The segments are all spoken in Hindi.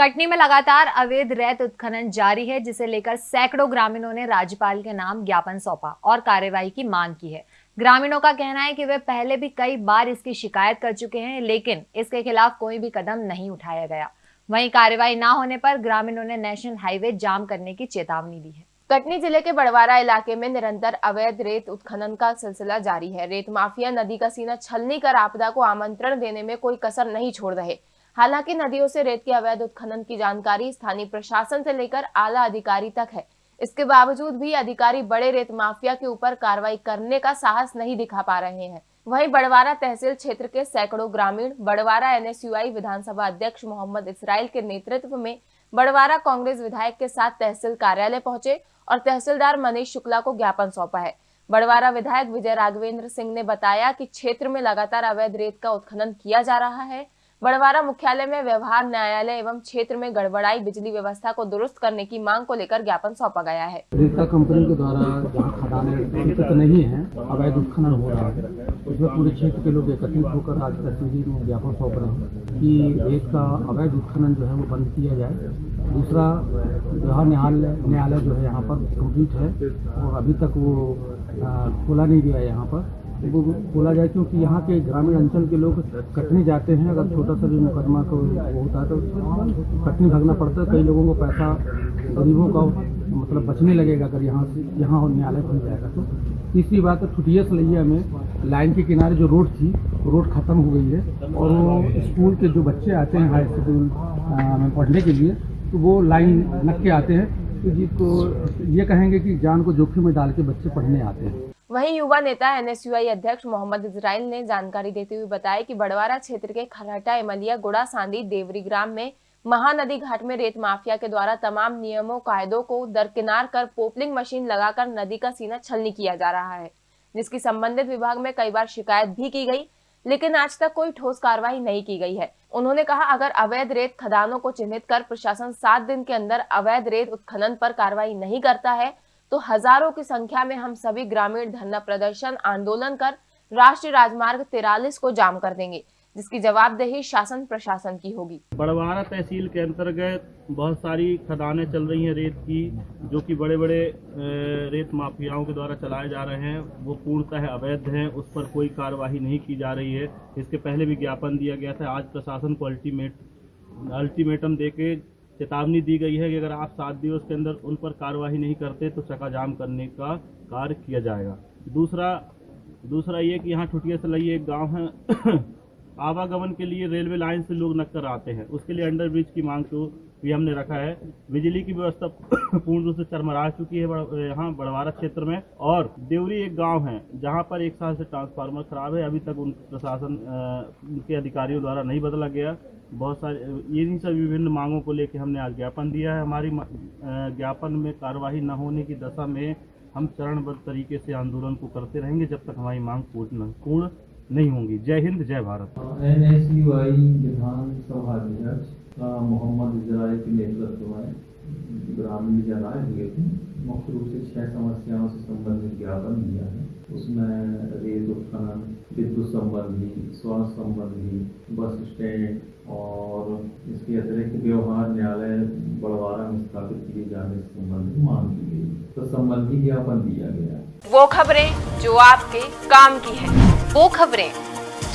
कटनी में लगातार अवैध रेत उत्खनन जारी है, जिसे लेकर सैकड़ों ग्रामीणों ने राज्यपाल के नाम ज्ञापन सौंपा और कार्यवाही की मांग की है। ग्रामीणों का कहना है कि वे पहले भी कई बार इसकी शिकायत कर चुके हैं, लेकिन इसके खिलाफ कोई भी कदम नहीं उठाया गया। वहीं कार्यवाही न होने पर ग्रामीणों ने नेशनल हाईवे जाम करने की चेतावनी दी है। कटनी ज़िले के बड़वारा इलाके में निरंतर अवैध रेत उत्खनन का सिलसिला जारी है। रेत माफिया नदी का सीना छलनी कर आपदा को आमंत्रण देने में कोई कसर नहीं छोड़ रहे। हालाँकि नदियों से रेत के अवैध उत्खनन की जानकारी स्थानीय प्रशासन से लेकर आला अधिकारी तक है। इसके बावजूद भी अधिकारी बड़े रेत माफिया के ऊपर कार्रवाई करने का साहस नहीं दिखा पा रहे हैं। वहीं बड़वारा तहसील क्षेत्र के सैकड़ों ग्रामीण, बड़वारा एनएसयूआई विधानसभा अध्यक्ष मोहम्मद इसराइल के नेतृत्व में बड़वारा कांग्रेस विधायक के साथ तहसील कार्यालय पहुँचे और तहसीलदार मनीष शुक्ला को ज्ञापन सौंपा है। बड़वारा विधायक विजय राघवेंद्र सिंह ने बताया कि क्षेत्र में लगातार अवैध रेत का उत्खनन किया जा रहा है बड़वारा मुख्यालय में व्यवहार, न्यायालय एवं क्षेत्र में गड़बड़ाई, बिजली व्यवस्था को दुरुस्त करने की मांग को लेकर ज्ञापन सौंपा गया है। कंपनी के द्वारा जहाँ खदानें तो नहीं है, अवैध उत्खनन हो रहा है। उसमें पूरे क्षेत्र के लोग एकत्रित होकर आज तहसील में ज्ञापन सौंप रहे हैं कि रेत का अवैध उत्खनन जो है वो बंद किया जाए। दूसरा व्यवहार न्यायालय न्यायालय जो है यहाँ पर कंप्लीट है और अभी तक वो खोला नहीं गया है यहाँ पर। बोला जाए क्योंकि यहाँ के ग्रामीण अंचल के लोग कटनी जाते हैं। अगर छोटा सा भी मुकदमा को होता है तो कटनी भागना पड़ता है। कई लोगों को पैसा गरीबों का मतलब बचने लगेगा अगर यहाँ से, यहाँ और न्यायालय खुल जाएगा तो। तीसरी बात छुटिया सलैया में लाइन के किनारे जो रोड थी, रोड ख़त्म हो गई है और वो स्कूल के जो बच्चे आते हैं हाई स्कूल में पढ़ने के लिए तो वो लाइन लग के आते हैं। तो जी तो ये कहेंगे कि जान को जोखिम में डाल के बच्चे पढ़ने आते हैं। वहीं युवा नेता एनएसयूआई अध्यक्ष मोहम्मद इजराइल ने जानकारी देते हुए बताया कि बड़वारा क्षेत्र के खराटा इमलिया गुड़ा सांदी देवरी ग्राम में महानदी घाट में रेत माफिया के द्वारा तमाम नियमों, कायदों को दरकिनार कर पोपलिंग मशीन लगाकर नदी का सीना छलनी किया जा रहा है। जिसकी संबंधित विभाग में कई बार शिकायत भी की गई, लेकिन आज तक कोई ठोस कार्रवाई नहीं की गई है। उन्होंने कहा, अगर अवैध रेत खदानों को चिन्हित कर प्रशासन सात दिन के अंदर अवैध रेत उत्खनन पर कार्रवाई नहीं करता है तो हज़ारों की संख्या में हम सभी ग्रामीण धरना प्रदर्शन, आंदोलन कर राष्ट्रीय राजमार्ग तिरालीस को जाम कर देंगे, जिसकी जवाबदेही शासन प्रशासन की होगी। बड़वारा तहसील के अंतर्गत बहुत सारी खदानें चल रही हैं रेत की, जो कि बड़े बड़े रेत माफियाओं के द्वारा चलाए जा रहे हैं। वो पूर्णतः अवैध हैं, उस पर कोई कार्यवाही नहीं की जा रही है। इसके पहले भी ज्ञापन दिया गया था। आज प्रशासन को अल्टीमेट अल्टीमेटम दे के चेतावनी दी गई है कि अगर आप सात दिवस के अंदर उन पर कार्यवाही नहीं करते तो चकाजाम जाम करने का कार्य किया जाएगा। दूसरा दूसरा ये कि यहाँ ठुटिया सलई एक गाँव है, आवागमन के लिए रेलवे लाइन से लोग नक्कर आते हैं। उसके लिए अंडरब्रिज की मांग को भी हमने रखा है। बिजली की व्यवस्था पूर्ण रूप से चरमरा चुकी है यहाँ बड़वारा क्षेत्र में। और देवरी एक गाँव है, जहाँ पर एक साल से ट्रांसफार्मर खराब है। अभी तक उन प्रशासन के अधिकारियों द्वारा नहीं बदला गया। बहुत सारे इन्हीं सब विभिन्न मांगों को लेकर हमने आज ज्ञापन दिया है। हमारी ज्ञापन में कार्यवाही न होने की दशा में हम चरणबद्ध तरीके से आंदोलन को करते रहेंगे, जब तक हमारी मांग पूर्ण पूर्ण नहीं होंगी। जय हिंद, जय Bharat. N S U I विधानसभा अध्यक्ष मोहम्मद इजराइल के नेतृत्व में ग्रामीण जन हुए थे। मुख्य रूप से छह समस्याओं से संबंधित ज्ञापन दिया है। उसमें रेत उत्खनन विद्युत संबंधी स्वास्थ्य संबंधी बस स्टैंड और इसके अतिरिक्त व्यवहार न्यायालय बड़वारा में स्थापित किए जाने से संबंधित मांग की गई। तो संबंधी ज्ञापन दिया गया। वो खबरें जो आपके काम की है वो खबरें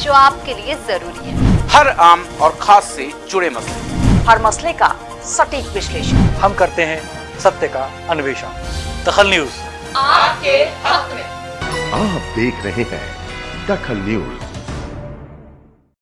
जो आपके लिए ज़रूरी है। हर आम और खास से जुड़े मसले। हर मसले का सटीक विश्लेषण। हम करते हैं सत्य का अन्वेषण। दखल न्यूज़। आपके हक में। आप देख रहे हैं दखल न्यूज़।